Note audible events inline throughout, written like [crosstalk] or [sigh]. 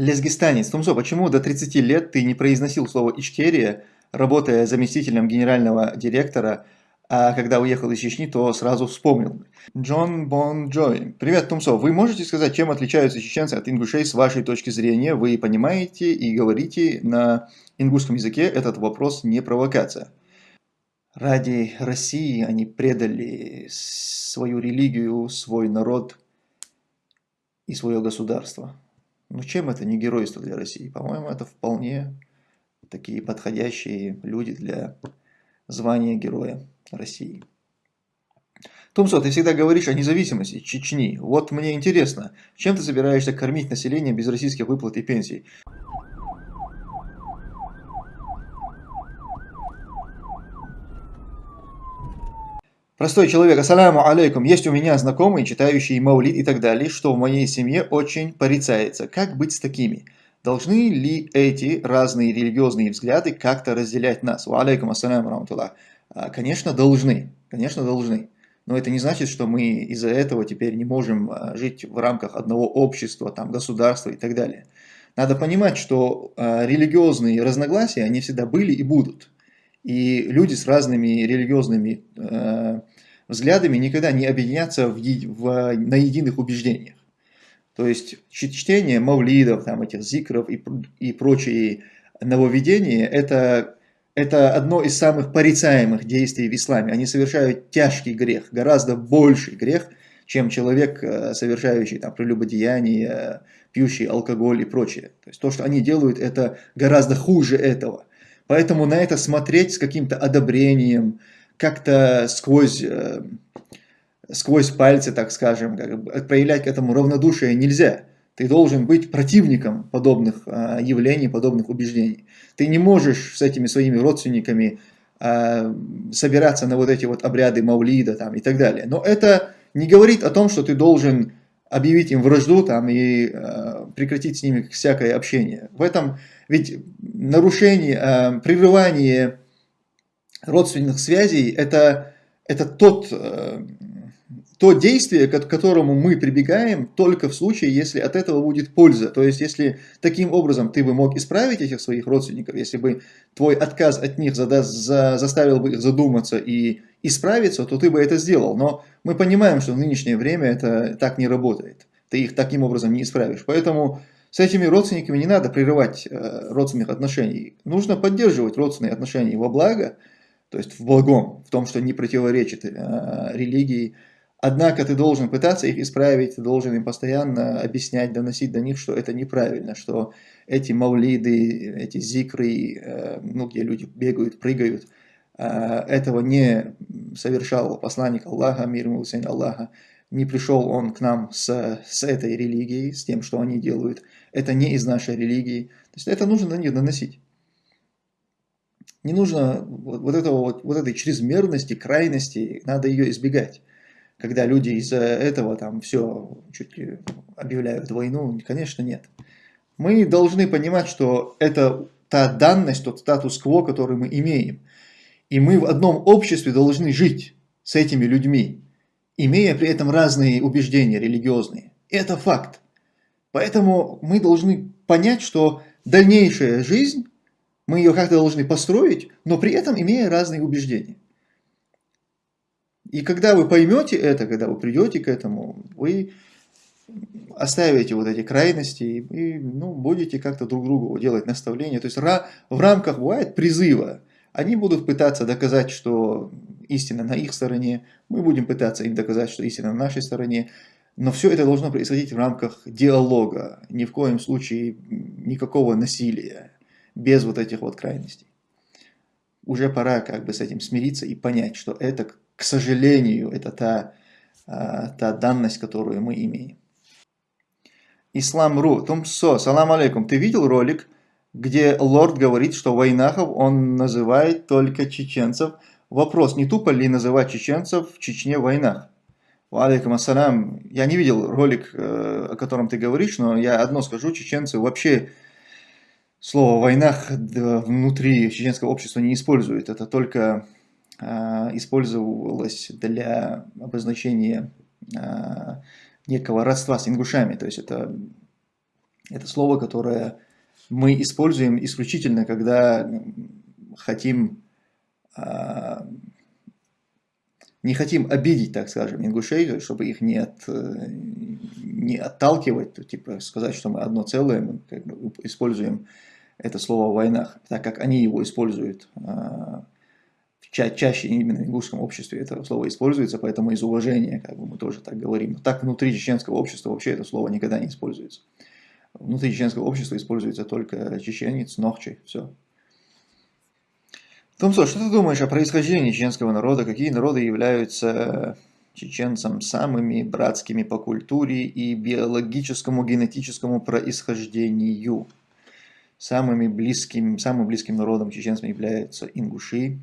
Лезгистанец. Тумсо, почему до 30 лет ты не произносил слово «Ичкерия», работая заместителем генерального директора, а когда уехал из Чечни, то сразу вспомнил. Джон Бон Джой. Привет, Тумсо. Вы можете сказать, чем отличаются чеченцы от ингушей с вашей точки зрения? Вы понимаете и говорите на ингушском языке, этот вопрос не провокация. Ради России они предали свою религию, свой народ и свое государство. Ну чем это не геройство для России? По-моему, это вполне такие подходящие люди для звания героя России. Тумсо, ты всегда говоришь о независимости Чечни. Вот мне интересно, чем ты собираешься кормить население без российских выплат и пенсий? Простой человек, ассаляму алейкум, есть у меня знакомые, читающие маулид и так далее, что в моей семье очень порицается. Как быть с такими? Должны ли эти разные религиозные взгляды как-то разделять нас? Ва алейкум ассаляму рамтуллах. Конечно, должны. Конечно, должны. Но это не значит, что мы из-за этого теперь не можем а, жить в рамках одного общества, там, государства и так далее. Надо понимать, что а, религиозные разногласия, они всегда были и будут. И люди с разными религиозными э, взглядами никогда не объединятся в, в, на единых убеждениях. То есть чтение мавлидов, там, этих зикров и, и прочие нововведения это, это одно из самых порицаемых действий в исламе. Они совершают тяжкий грех, гораздо больший грех, чем человек, э, совершающий там, прелюбодеяние, пьющий алкоголь и прочее. То есть то, что они делают, это гораздо хуже этого. Поэтому на это смотреть с каким-то одобрением, как-то сквозь, э, сквозь пальцы, так скажем, как, проявлять к этому равнодушие нельзя. Ты должен быть противником подобных э, явлений, подобных убеждений. Ты не можешь с этими своими родственниками э, собираться на вот эти вот обряды Маулида там, и так далее. Но это не говорит о том, что ты должен объявить им вражду там, и э, прекратить с ними всякое общение. В этом ведь нарушение, э, прерывание родственных связей это, это тот, э, то действие, к которому мы прибегаем только в случае, если от этого будет польза. То есть, если таким образом ты бы мог исправить этих своих родственников, если бы твой отказ от них задаст, за, заставил бы их задуматься и исправиться, то ты бы это сделал. Но мы понимаем, что в нынешнее время это так не работает. Ты их таким образом не исправишь. Поэтому с этими родственниками не надо прерывать э, родственных отношений. Нужно поддерживать родственные отношения во благо, то есть в благом, в том, что не противоречит э, религии. Однако ты должен пытаться их исправить, ты должен им постоянно объяснять, доносить до них, что это неправильно, что эти маулиды, эти зикры, э, ну, где люди бегают, прыгают, этого не совершал посланник Аллаха, мир ему Аллаха, не пришел он к нам с, с этой религией, с тем, что они делают – это не из нашей религии. То есть это нужно на них доносить. Не нужно вот, этого, вот, вот этой чрезмерности, крайности, надо ее избегать. Когда люди из-за этого там все чуть ли объявляют войну, конечно нет. Мы должны понимать, что это та данность, тот статус-кво, который мы имеем. И мы в одном обществе должны жить с этими людьми, имея при этом разные убеждения религиозные. Это факт. Поэтому мы должны понять, что дальнейшая жизнь, мы ее как-то должны построить, но при этом имея разные убеждения. И когда вы поймете это, когда вы придете к этому, вы оставите вот эти крайности и ну, будете как-то друг другу делать наставления. То есть в рамках бывает призыва. Они будут пытаться доказать, что истина на их стороне, мы будем пытаться им доказать, что истина на нашей стороне. Но все это должно происходить в рамках диалога, ни в коем случае никакого насилия, без вот этих вот крайностей. Уже пора как бы с этим смириться и понять, что это, к сожалению, это та, а, та данность, которую мы имеем. Ислам.ру. Тумсо, салам алейкум. Ты видел ролик, где лорд говорит, что войнахов он называет только чеченцев? Вопрос, не тупо ли называть чеченцев в Чечне войнах? Алейкум ассалям. Я не видел ролик, э, о котором ты говоришь, но я одно скажу, чеченцы вообще слово «войнах» внутри чеченского общества не используют. Это только э, использовалось для обозначения э, некого родства с ингушами. То есть это Это слово, которое мы используем исключительно, когда хотим, а, не хотим обидеть, так скажем, ингушей, чтобы их не, от, не отталкиывать, то, типа сказать, что мы одно целое, мы как бы используем это слово в войнах, так как они его используют а, ча чаще именно в ингушском обществе это слово используется, поэтому из уважения как бы мы тоже так говорим. Но так внутри чеченского общества вообще это слово никогда не используется. Внутри чеченского общества используется только чеченец, ногчи, все. Томсо, что ты думаешь о происхождении чеченского народа? Какие народы являются чеченцам самыми братскими по культуре и биологическому генетическому происхождению? Самыми близким, самым близким народом чеченцам являются ингуши.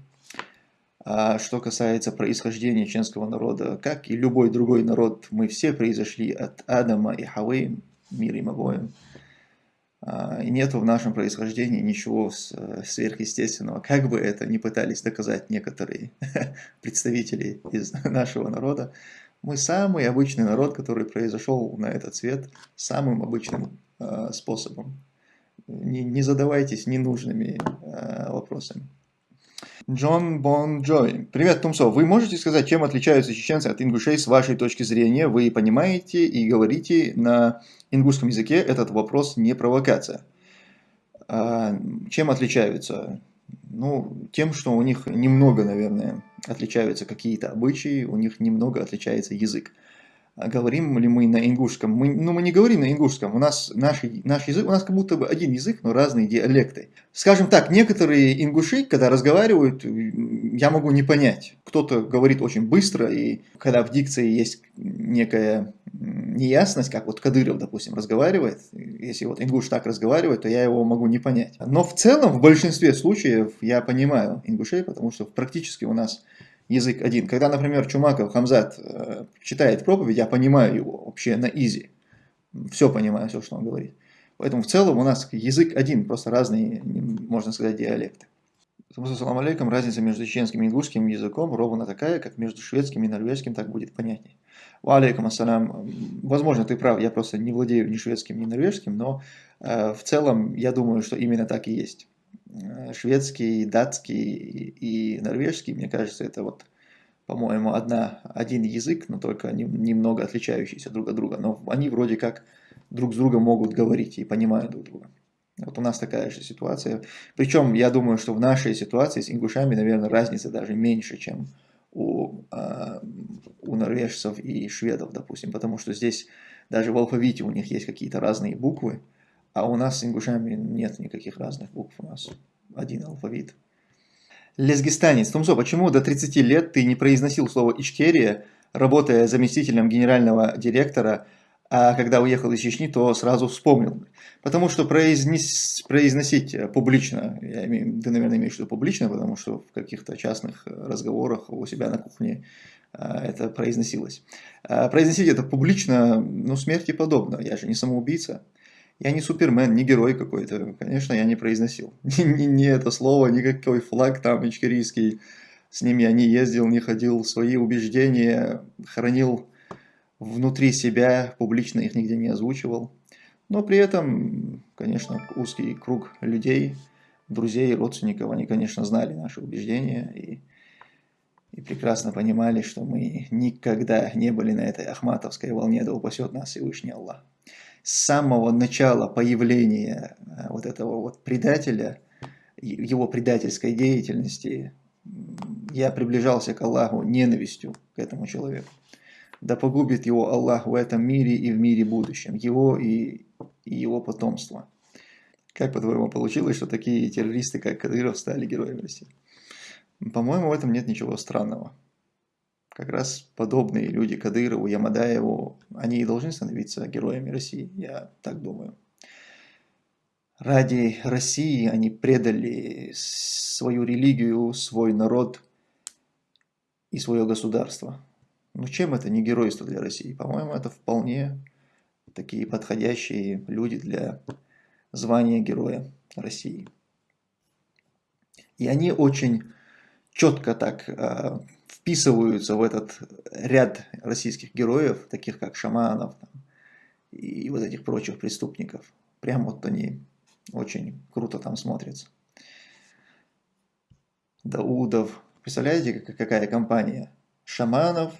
А что касается происхождения чеченского народа, как и любой другой народ, мы все произошли от Адама и Хавы, мир им обоим. А, и нет в нашем происхождении ничего сверхъестественного, как бы это ни пытались доказать некоторые [laughs] представители из нашего народа. Мы самый обычный народ, который произошел на этот свет самым обычным э, способом. Не, не задавайтесь ненужными э, вопросами. Джон Бон Джой. Привет, Тумсо. Вы можете сказать, чем отличаются чеченцы от ингушей с вашей точки зрения? Вы понимаете и говорите на ингушском языке, этот вопрос не провокация. А, чем отличаются? Ну, тем, что у них немного, наверное, отличаются какие-то обычаи, у них немного отличается язык. Говорим ли мы на ингушском? Мы, ну, мы не говорим на ингушском. У нас наш, наш язык, у нас как будто бы один язык, но разные диалекты. Скажем так, некоторые ингуши, когда разговаривают, я могу не понять. Кто-то говорит очень быстро, и когда в дикции есть некая неясность, как вот Кадыров, допустим, разговаривает, если вот ингуш так разговаривает, то я его могу не понять. Но в целом, в большинстве случаев я понимаю ингушей, потому что практически у нас язык один. Когда, например, Чумаков Хамзат э, читает проповедь, я понимаю его вообще на изи. Все понимаю, все, что он говорит. Поэтому в целом у нас язык один, просто разные, можно сказать, диалекты. Салам алейкум, разница между чеченским и ингушским языком ровно такая, как между шведским и норвежским, так будет понятнее. Ва алейкум ассалам. Возможно, ты прав, я просто не владею ни шведским, ни норвежским, но э, в целом я думаю, что именно так и есть. Э, шведский, датский и норвежский, мне кажется, это вот, по-моему, одна, один язык, но только немного отличающийся друг от друга. Но они вроде как друг с другом могут говорить и понимают друг друга. Вот у нас такая же ситуация. Причем я думаю, что в нашей ситуации с ингушами, наверное, разница даже меньше, чем у, э, у норвежцев и шведов, допустим. Потому что здесь даже в алфавите у них есть какие-то разные буквы, а у нас с ингушами нет никаких разных букв, у нас один алфавит. Лезгистанец. Тумсо, почему до 30 лет ты не произносил слово «Ичкерия», работая заместителем генерального директора, а когда уехал из Чечни, то сразу вспомнил? Потому что произнес, произносить публично, я имею, ты, наверное, имеешь в виду публично, потому что в каких-то частных разговорах у себя на кухне а, это произносилось. А произносить это публично, ну, смерти подобно. Я же не самоубийца. Я не супермен, не герой какой-то. Конечно, я не произносил. [laughs] Ни, ни, ни это слово, никакой флаг там ичкерийский. С ним я не ездил, не ходил. Свои убеждения хранил внутри себя, публично их нигде не озвучивал. Но при этом, конечно, узкий круг людей, друзей, родственников, они, конечно, знали наши убеждения и, и прекрасно понимали, что мы никогда не были на этой ахматовской волне, да упасет нас Всевышний Аллах с самого начала появления э, вот этого вот предателя, его предательской деятельности, я приближался к Аллаху ненавистью к этому человеку. Да погубит его Аллах в этом мире и в мире будущем, его и, и его потомство. Как по-твоему получилось, что такие террористы, как Кадыров, стали героями России? По-моему, в этом нет ничего странного как раз подобные люди Кадырову, Ямадаеву, они и должны становиться героями России, я так думаю. Ради России они предали свою религию, свой народ и свое государство. Ну чем это не геройство для России? По-моему, это вполне такие подходящие люди для звания героя России. И они очень четко так а, вписываются в этот ряд российских героев, таких как Шаманов там, и вот этих прочих преступников. Прям вот они очень круто там смотрятся. Даудов. Представляете, какая компания? Шаманов,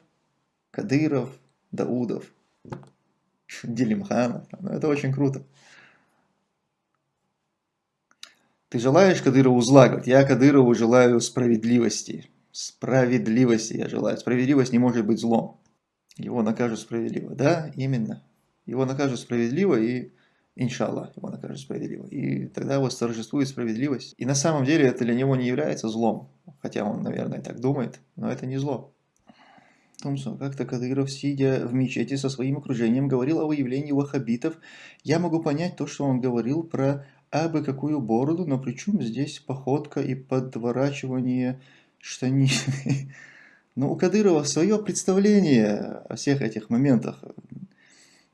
Кадыров, Даудов, Делимханов. Ну, это очень круто. Ты желаешь Кадырову зла? Говорит, я Кадырову желаю справедливости. Справедливости я желаю. Справедливость не может быть злом. Его накажут справедливо. Да, именно. Его накажут справедливо и, иншаллах, его накажут справедливо. И тогда восторжествует справедливость. И на самом деле это для него не является злом. Хотя он, наверное, так думает, но это не зло. Томсон, как-то Кадыров, сидя в мечети со своим окружением, говорил о выявлении ваххабитов. Я могу понять то, что он говорил про абы какую бороду, но при чем здесь походка и подворачивание штанин? [laughs] Но у Кадырова свое представление о всех этих моментах.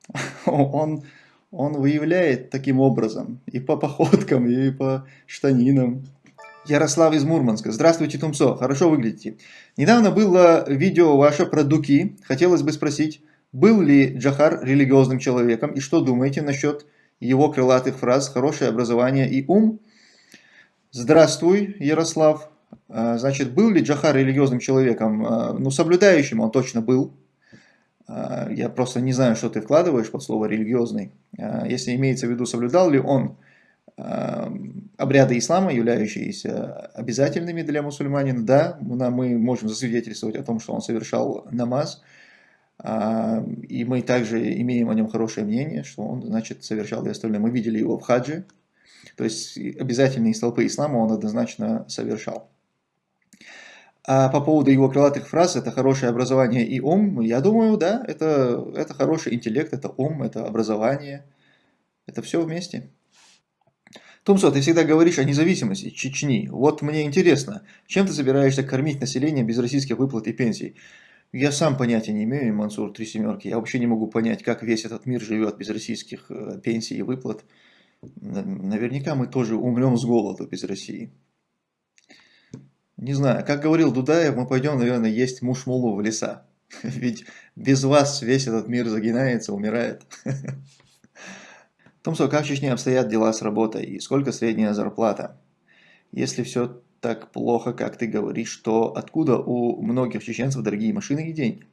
[laughs] Он, он выявляет таким образом и по походкам, и по штанинам. Ярослав из Мурманска. Здравствуйте, Тумсо. Хорошо выглядите. Недавно было видео ваше про Дуки. Хотелось бы спросить, был ли Джахар религиозным человеком и что думаете насчет его крылатых фраз «хорошее образование и ум». Здравствуй, Ярослав. А, значит, был ли Джахар религиозным человеком? А, ну, соблюдающим он точно был. А, я просто не знаю, что ты вкладываешь под слово «религиозный». Если имеется в виду, соблюдал ли он обряды ислама, являющиеся обязательными для мусульманина, да, мы можем засвидетельствовать о том, что он совершал намаз, и мы также имеем о нем хорошее мнение, что он, значит, совершал и остальное. Мы видели его в хаджи, то есть обязательные столпы ислама он однозначно совершал. А по поводу его крылатых фраз, это хорошее образование и ум, я думаю, да, это, это хороший интеллект, это ум, это образование, это все вместе. Тумсо, ты всегда говоришь о независимости Чечни. Вот мне интересно, чем ты собираешься кормить население без российских выплат и пенсий? Я сам понятия не имею, Мансур, три семерки. Я вообще не могу понять, как весь этот мир живет без российских э, пенсий и выплат. Наверняка мы тоже умрем с голоду без России. Не знаю, как говорил Дудаев, мы пойдем, наверное, есть мушмулу в леса. [laughs] Ведь без вас весь этот мир загинается, умирает. [laughs] Томсо, как в Чечне обстоят дела с работой и сколько средняя зарплата? Если все так плохо, как ты говоришь, то откуда у многих чеченцев дорогие машины и деньги?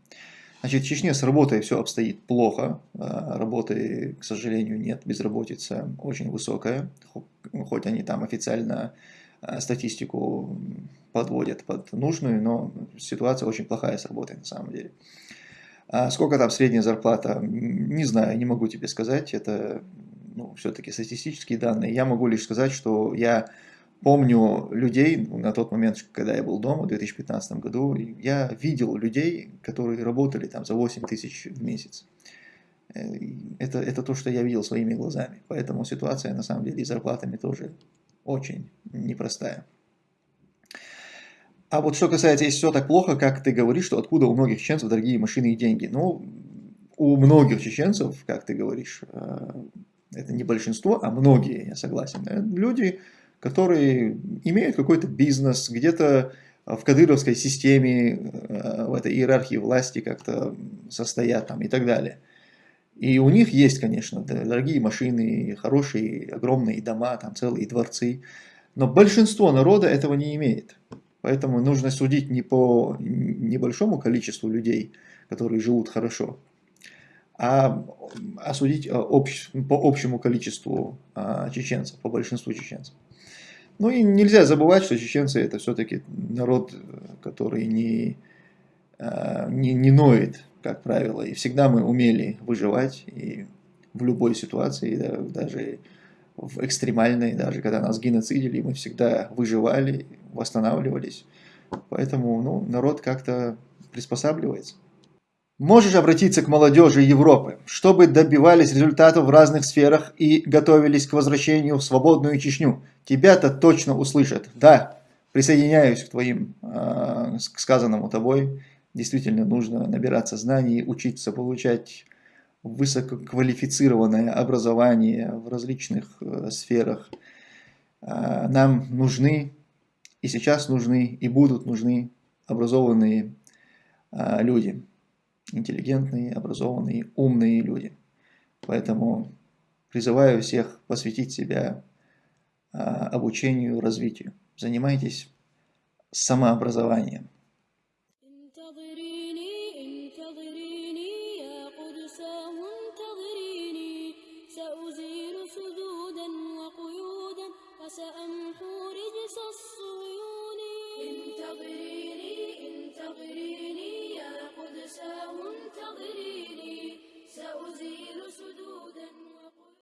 Значит, в Чечне с работой все обстоит плохо, а, работы, к сожалению, нет, безработица очень высокая, хоть они там официально а, статистику подводят под нужную, но ситуация очень плохая с работой на самом деле. А сколько там средняя зарплата, не знаю, не могу тебе сказать, это ну, все-таки статистические данные. Я могу лишь сказать, что я помню людей на тот момент, когда я был дома в 2015 году, я видел людей, которые работали там за 8 тысяч в месяц. Э, это, это то, что я видел своими глазами. Поэтому ситуация на самом деле и зарплатами тоже очень непростая. А вот что касается, если все так плохо, как ты говоришь, что откуда у многих чеченцев дорогие машины и деньги? Ну, у многих чеченцев, как ты говоришь, э, это не большинство, а многие, я согласен, э, люди которые имеют какой-то бизнес, где-то в кадыровской системе, э, в этой иерархии власти как-то состоят там и так далее. И у них есть, конечно, дорогие машины, хорошие, огромные дома, там целые дворцы. Но большинство народа этого не имеет. Поэтому нужно судить не по небольшому количеству людей, которые живут хорошо, а, а судить э, общ, по общему количеству а, чеченцев, по большинству чеченцев. Ну и нельзя забывать, что чеченцы это все-таки народ, который не, а, не, не ноет, как правило. И всегда мы умели выживать и в любой ситуации, да, даже в экстремальной, даже когда нас геноцидили, мы всегда выживали, восстанавливались. Поэтому ну, народ как-то приспосабливается. Можешь обратиться к молодежи Европы, чтобы добивались результатов в разных сферах и готовились к возвращению в свободную Чечню. Тебя-то точно услышат. Да, присоединяюсь к твоим, э, к сказанному тобой. Действительно нужно набираться знаний, учиться получать высококвалифицированное образование в различных э, сферах. Э, нам нужны, и сейчас нужны, и будут нужны образованные э, люди интеллигентные, образованные, умные люди. Поэтому призываю всех посвятить себя а, обучению, развитию. Занимайтесь самообразованием.